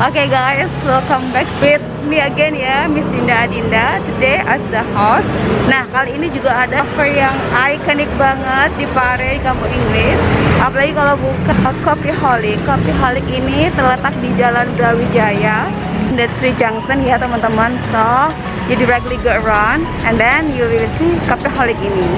Okay guys, welcome back with me again ya, Miss Dinda Adinda. Today as the host. Nah kali ini juga ada cafe yang ikonik banget di Pare, kampung Inggris. Apalagi kalau buka Coffee Holic. Coffee Holic ini terletak di Jalan Brawijaya, the Tree Junction ya teman-teman. So you directly go around and then you will see Coffee Holic ini.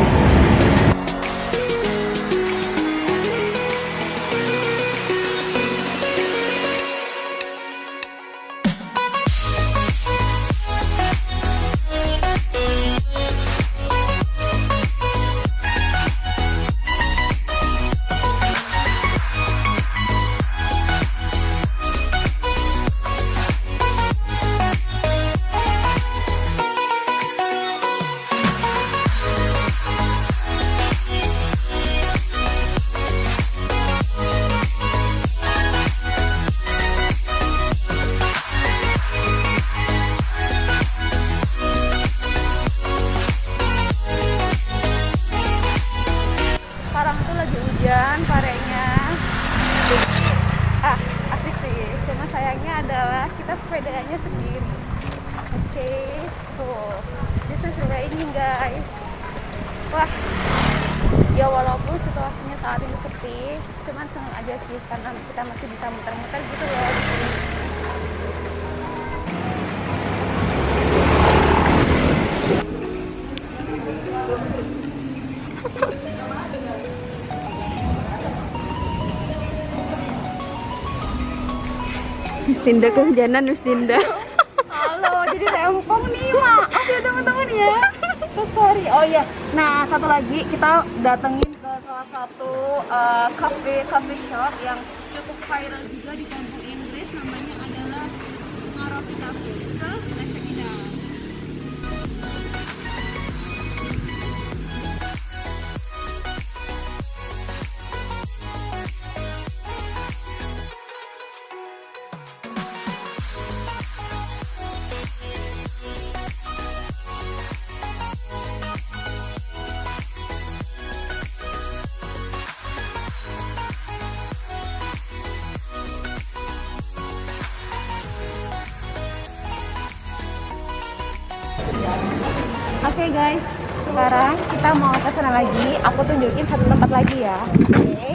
Sepedanya sendiri. Oke okay. tuh. This is raining guys. Wah. Ya walaupun situasinya saat ini sepi cuman senang aja sih karena kita masih bisa muter-muter gitu loh Miss Dinda kehujanan Miss Dinda Halo, jadi rempong nih maaf ya teman-teman ya. So sorry, oh iya. Nah satu lagi kita datengin ke salah satu uh, cafe, coffee shop yang cukup viral juga di kampung Inggris. Namanya adalah Ngaropi Cafe Oke okay guys, sekarang kita mau ke sana lagi. Aku tunjukin satu tempat lagi ya. Oke. Okay.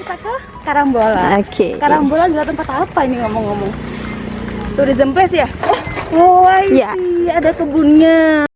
Kita ke Karambola. Oke. Okay. Karambola adalah tempat apa ini ngomong-ngomong? Tourism place ya? Oh, oh I see. Ya. Ada kebunnya.